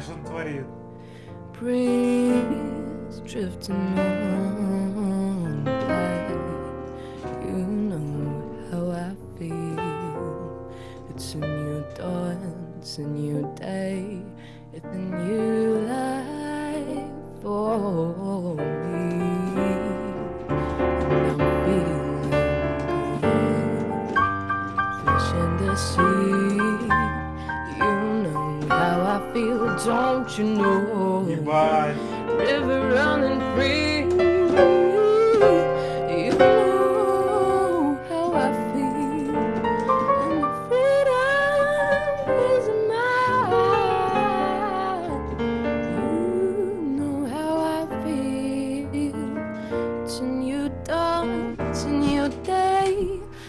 Imagine творит. Breeze drifting on by. You know how I feel. It's a new dawn, it's a new day, it's a new life for me. see I feel, don't you know? Goodbye. River.